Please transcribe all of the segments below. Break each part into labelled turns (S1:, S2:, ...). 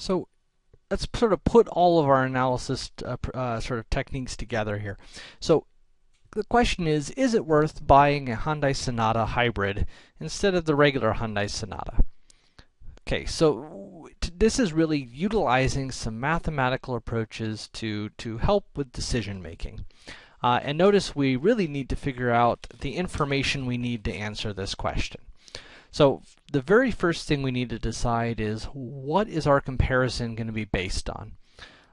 S1: So let's sort of put all of our analysis uh, uh, sort of techniques together here. So the question is, is it worth buying a Hyundai Sonata hybrid instead of the regular Hyundai Sonata? Okay, so this is really utilizing some mathematical approaches to, to help with decision making. Uh, and notice we really need to figure out the information we need to answer this question. So the very first thing we need to decide is what is our comparison going to be based on?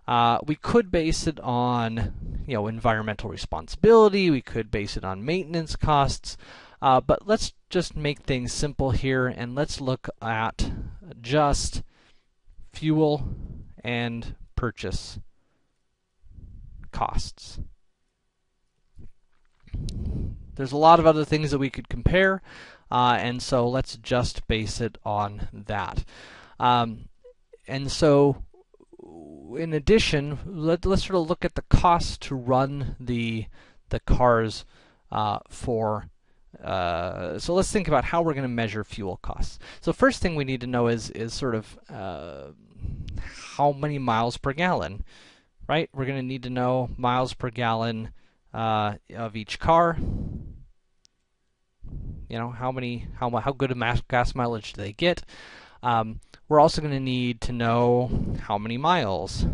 S1: Uh, we could base it on, you know, environmental responsibility. We could base it on maintenance costs. Uh, but let's just make things simple here and let's look at just fuel and purchase costs. There's a lot of other things that we could compare, uh, and so let's just base it on that. Um, and so, in addition, let, us sort of look at the cost to run the the cars uh, for. Uh, so let's think about how we're going to measure fuel costs. So first thing we need to know is is sort of uh, how many miles per gallon, right? We're going to need to know miles per gallon uh, of each car. You know, how many, how, how good a gas mileage do they get? Um, we're also going to need to know how many miles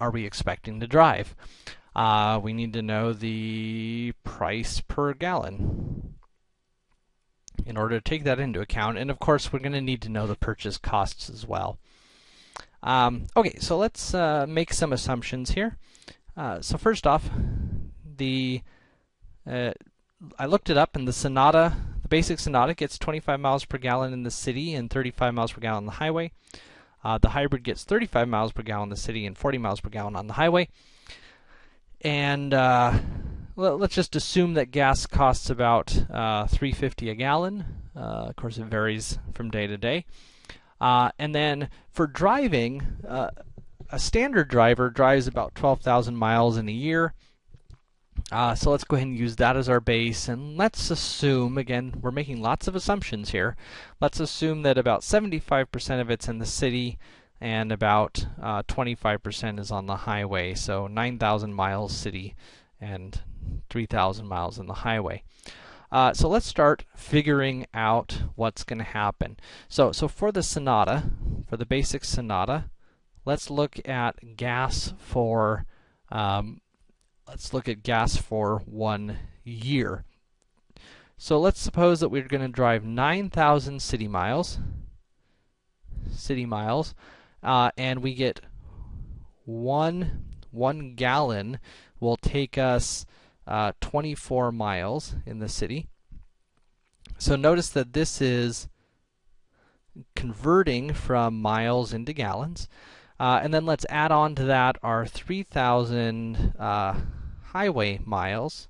S1: are we expecting to drive. Uh, we need to know the price per gallon in order to take that into account. And of course, we're going to need to know the purchase costs as well. Um, okay, so let's uh, make some assumptions here. Uh, so first off, the uh, I looked it up, and the Sonata, the basic Sonata, gets 25 miles per gallon in the city and 35 miles per gallon on the highway. Uh, the hybrid gets 35 miles per gallon in the city and 40 miles per gallon on the highway. And uh, let's just assume that gas costs about uh, 3.50 a gallon. of course, it varies from day to day. Uh, and then for driving, uh, a standard driver drives about 12,000 miles in a year. Uh, so let's go ahead and use that as our base, and let's assume, again, we're making lots of assumptions here. Let's assume that about 75% of it's in the city, and about 25% uh, is on the highway. So 9,000 miles city, and 3,000 miles in the highway. Uh, so let's start figuring out what's going to happen. So, so for the Sonata, for the basic Sonata, let's look at gas for, um, let's look at gas for one year. So let's suppose that we're going to drive 9,000 city miles, city miles, uh, and we get one, one gallon will take us uh, 24 miles in the city. So notice that this is converting from miles into gallons. Uh, and then let's add on to that our 3,000 uh, highway miles.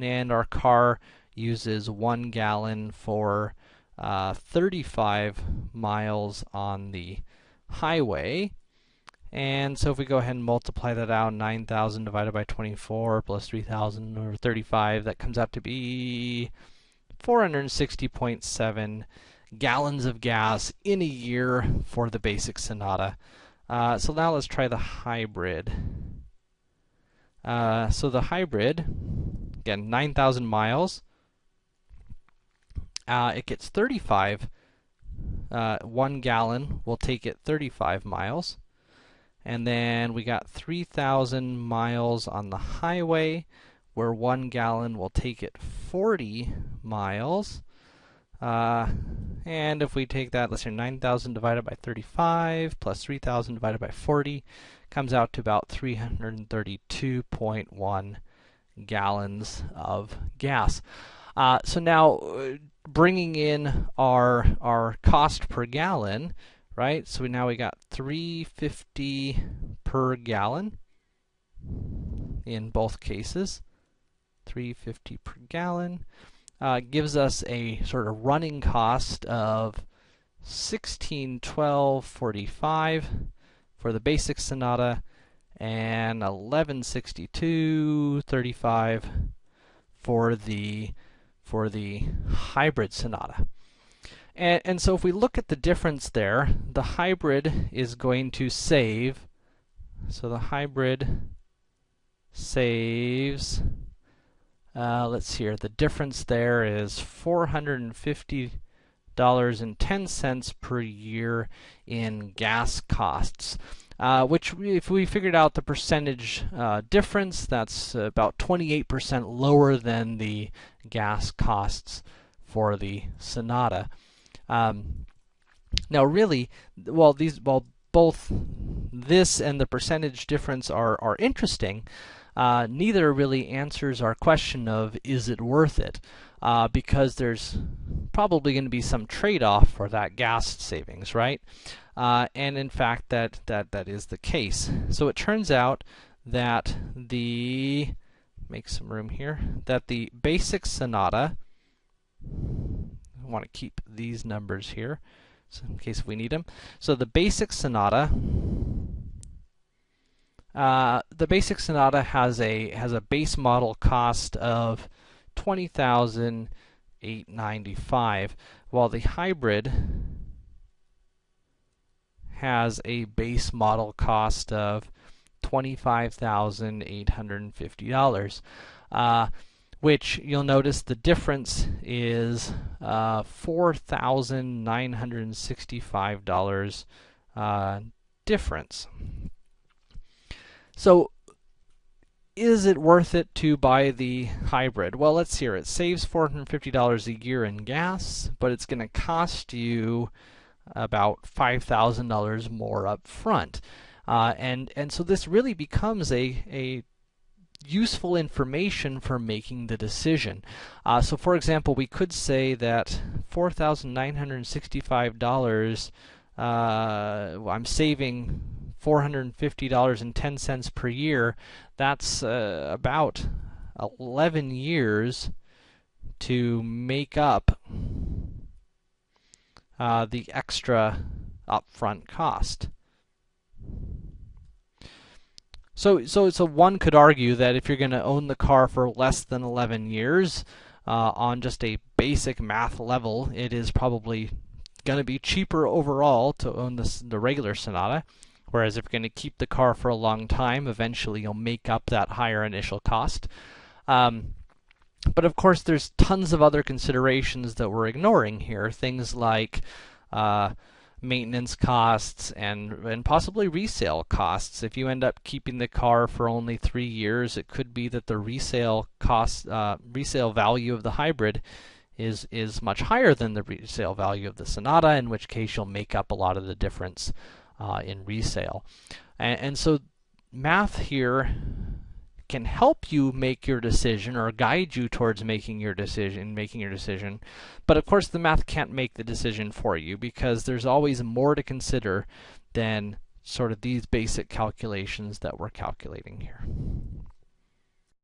S1: And our car uses one gallon for uh, 35 miles on the highway. And so if we go ahead and multiply that out, 9,000 divided by 24 plus 3,000 or 35, that comes out to be 460.7 gallons of gas in a year for the basic Sonata. Uh, so now let's try the hybrid. Uh, so the hybrid, again, 9,000 miles. Uh, it gets 35. Uh, one gallon will take it 35 miles. And then we got 3,000 miles on the highway, where one gallon will take it 40 miles. Uh, and if we take that, let's say 9,000 divided by 35 plus 3,000 divided by 40, comes out to about 332.1 gallons of gas. Uh, so now, uh, bringing in our our cost per gallon, right? So we, now we got 350 per gallon in both cases. 350 per gallon uh, gives us a sort of running cost of 1612.45 for the basic Sonata and 1162.35 for the for the hybrid Sonata. And, and so if we look at the difference there, the hybrid is going to save, so the hybrid saves, uh, let's see here, the difference there is $450.10 cents per year in gas costs. Uh, which, if we figured out the percentage uh, difference, that's about 28% lower than the gas costs for the Sonata. Um, now, really, while these, while both this and the percentage difference are are interesting, uh, neither really answers our question of is it worth it, uh, because there's probably going to be some trade-off for that gas savings, right? Uh, and in fact, that that that is the case. So it turns out that the make some room here that the basic Sonata I want to keep these numbers here, so in case we need them. So the basic Sonata, uh, the basic Sonata has a has a base model cost of twenty thousand eight ninety five, while the hybrid has a base model cost of twenty five thousand eight hundred and fifty dollars. Uh, which you'll notice the difference is uh, $4,965 uh, difference. So, is it worth it to buy the hybrid? Well, let's hear it. Saves $450 a year in gas, but it's going to cost you about $5,000 more up front. Uh, and, and so this really becomes a, a useful information for making the decision. Uh, so for example, we could say that $4,965, uh, I'm saving $450.10 per year. That's uh, about 11 years to make up uh, the extra upfront cost. So, so, so one could argue that if you're going to own the car for less than 11 years, uh, on just a basic math level, it is probably going to be cheaper overall to own this, the regular Sonata. Whereas if you're going to keep the car for a long time, eventually you'll make up that higher initial cost. Um, but of course, there's tons of other considerations that we're ignoring here. Things like uh, maintenance costs and and possibly resale costs. If you end up keeping the car for only three years, it could be that the resale cost, uh, resale value of the hybrid is is much higher than the resale value of the Sonata. In which case, you'll make up a lot of the difference uh, in resale. And, and so, math here can help you make your decision or guide you towards making your decision, making your decision. But of course, the math can't make the decision for you because there's always more to consider than sort of these basic calculations that we're calculating here.